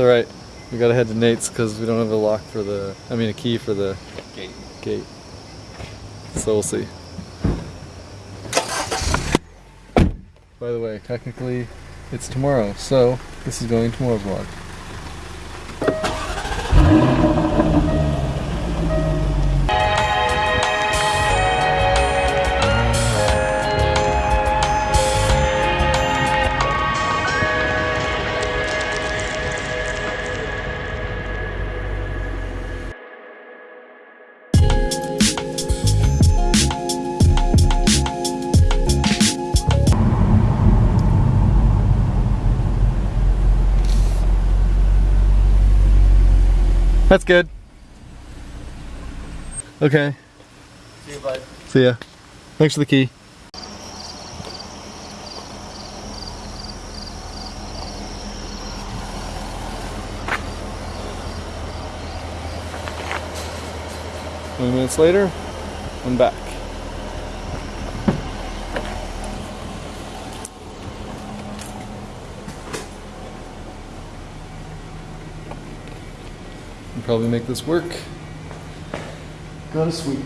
Alright. We gotta head to Nate's because we don't have a lock for the, I mean a key for the Gate. gate. So we'll see. By the way, technically it's tomorrow, so this is going tomorrow vlog. That's good. Okay, See you, bud. see ya. Thanks for the key. Twenty minutes later, I'm back. Can probably make this work. Gotta sweep.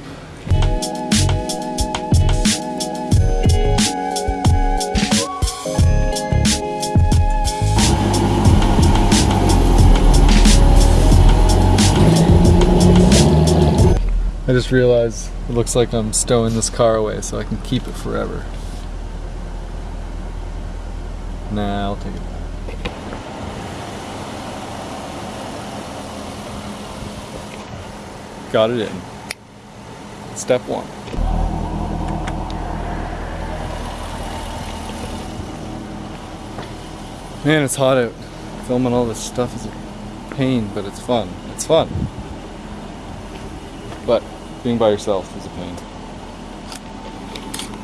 I just realized it looks like I'm stowing this car away so I can keep it forever. Nah, I'll take it Got it in. Step one. Man, it's hot out. Filming all this stuff is a pain, but it's fun. It's fun. But being by yourself is a pain.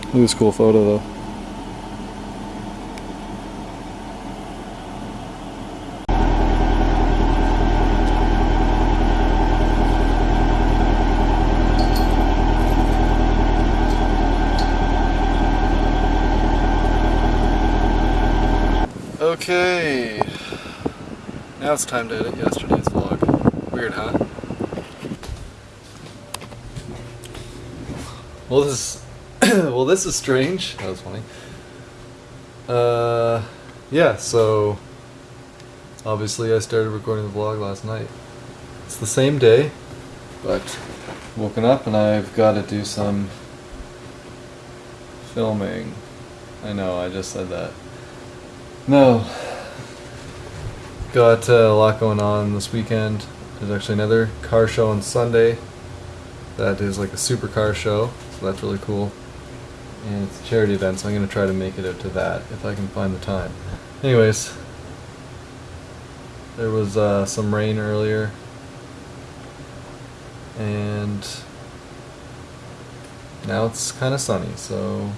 Look at this cool photo though. Okay. Now it's time to edit yesterday's vlog. Weird, huh? Well, this is well, this is strange. That was funny. Uh, yeah. So obviously, I started recording the vlog last night. It's the same day, but woken up and I've got to do some filming. I know. I just said that. No. Got uh, a lot going on this weekend. There's actually another car show on Sunday. That is like a supercar show, so that's really cool. And it's a charity event, so I'm going to try to make it out to that if I can find the time. Anyways, there was uh, some rain earlier, and now it's kind of sunny, so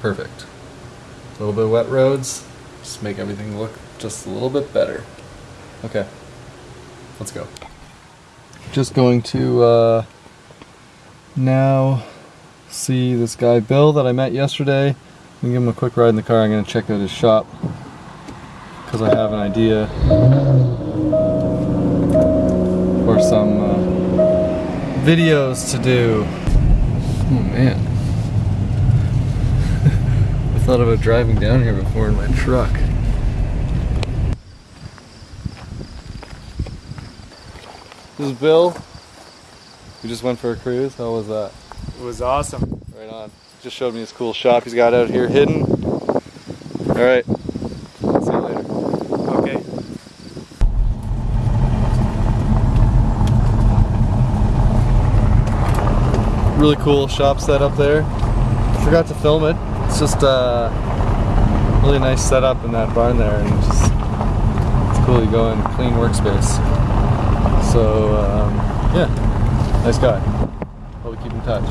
perfect. A little bit wet roads, just make everything look just a little bit better. Okay, let's go. Just going to uh, now see this guy Bill that I met yesterday. I'm give him a quick ride in the car. I'm gonna check out his shop because I have an idea for some uh, videos to do. Oh man. Thought about driving down here before in my truck. This is Bill. We just went for a cruise. How was that? It was awesome. Right on. Just showed me his cool shop he's got out here hidden. Alright. See you later. Okay. Really cool shop set up there. Forgot to film it. It's just a really nice setup in that barn there and just it's cool you go in clean workspace. So um, yeah, nice guy. Hope we keep in touch.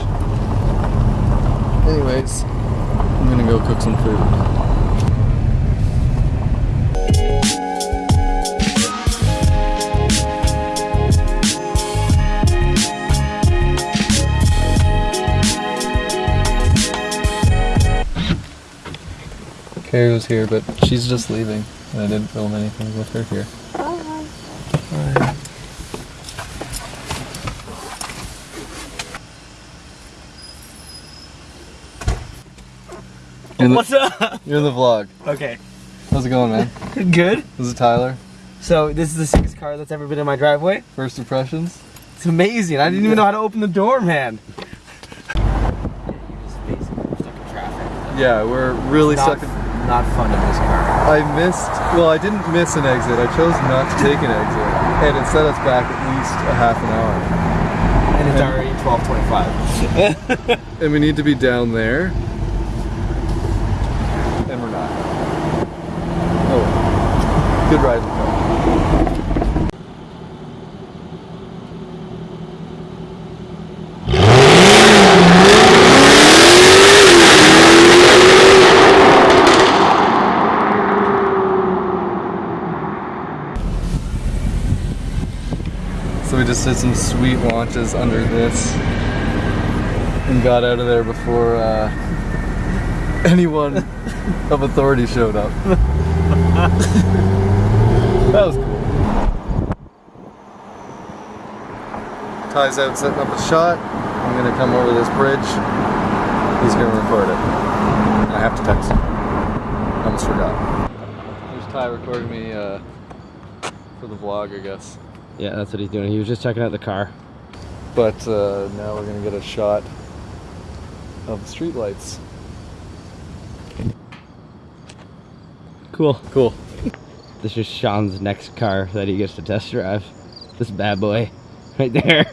Anyways, I'm gonna go cook some food. Carrie was here, but she's just leaving, and I didn't film anything with her here. Bye. Bye. You're the, What's up? You're the vlog. Okay. How's it going, man? Good. This is Tyler. So this is the sickest car that's ever been in my driveway. First impressions? It's amazing. I didn't even know how to open the door, man. Yeah, we're really stuck in not fun in this car. I missed. Well, I didn't miss an exit. I chose not to take an exit, and it set us back at least a half an hour. And it's already 12:25. And we need to be down there. And we're not. Oh, good ride. in the car. So we just did some sweet launches under this and got out of there before uh, anyone of authority showed up. that was cool. Ty's out setting up a shot. I'm gonna come over this bridge. He's gonna record it. I have to text him. I almost forgot. There's Ty recording me uh, for the vlog, I guess. Yeah, that's what he's doing. He was just checking out the car. But uh, now we're gonna get a shot of the streetlights. Cool. Cool. This is Sean's next car that he gets to test drive. This bad boy, right there.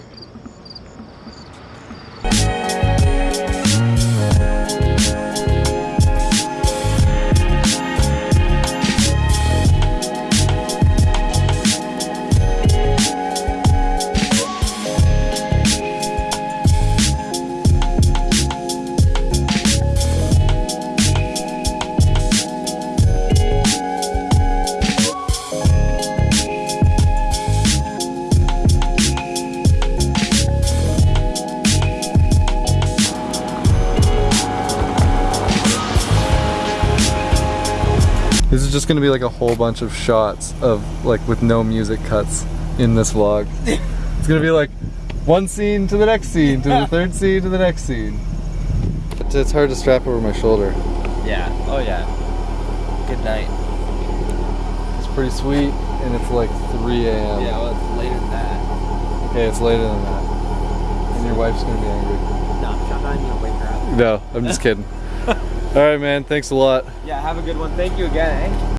This is just gonna be like a whole bunch of shots of like with no music cuts in this vlog. it's gonna be like one scene to the next scene to the third scene to the next scene. It's- It's hard to strap over my shoulder. Yeah. Oh yeah. Good night. It's pretty sweet and it's like 3 a.m. Yeah. Well, it's later than that. Okay, it's later than that. And your wife's gonna be angry. No, I'm gonna wake her up. No, I'm just kidding. Alright man, thanks a lot. Yeah. Have a good one. Thank you again. Eh?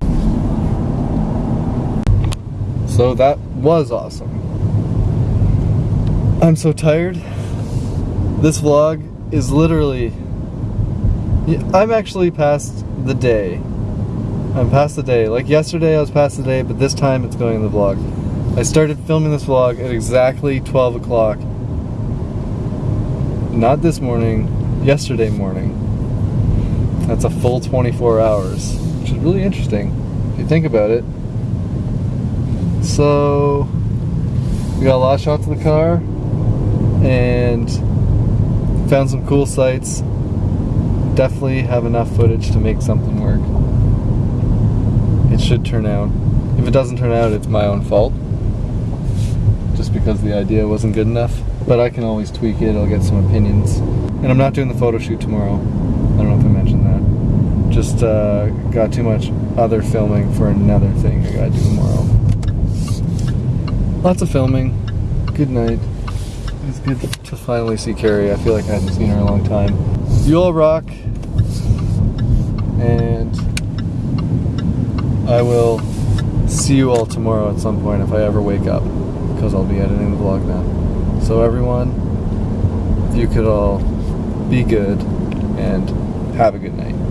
So that was awesome. I'm so tired. This vlog is literally. I'm actually past the day. I'm past the day. Like yesterday, I was past the day, but this time it's going in the vlog. I started filming this vlog at exactly 12 o'clock. Not this morning, yesterday morning. That's a full 24 hours, which is really interesting if you think about it. So we got a lot of shots of the car and found some cool sights. Definitely have enough footage to make something work. It should turn out. If it doesn't turn out, it's my own fault. Just because the idea wasn't good enough. But I can always tweak it, I'll get some opinions. And I'm not doing the photo shoot tomorrow. I don't know if I mentioned that. Just uh, got too much other filming for another thing I gotta do tomorrow. Lots of filming. Good night. It was good to finally see Carrie. I feel like I haven't seen her in a long time. You all rock. And I will see you all tomorrow at some point if I ever wake up. Because I'll be editing the vlog then. So everyone, if you could all be good and have a good night.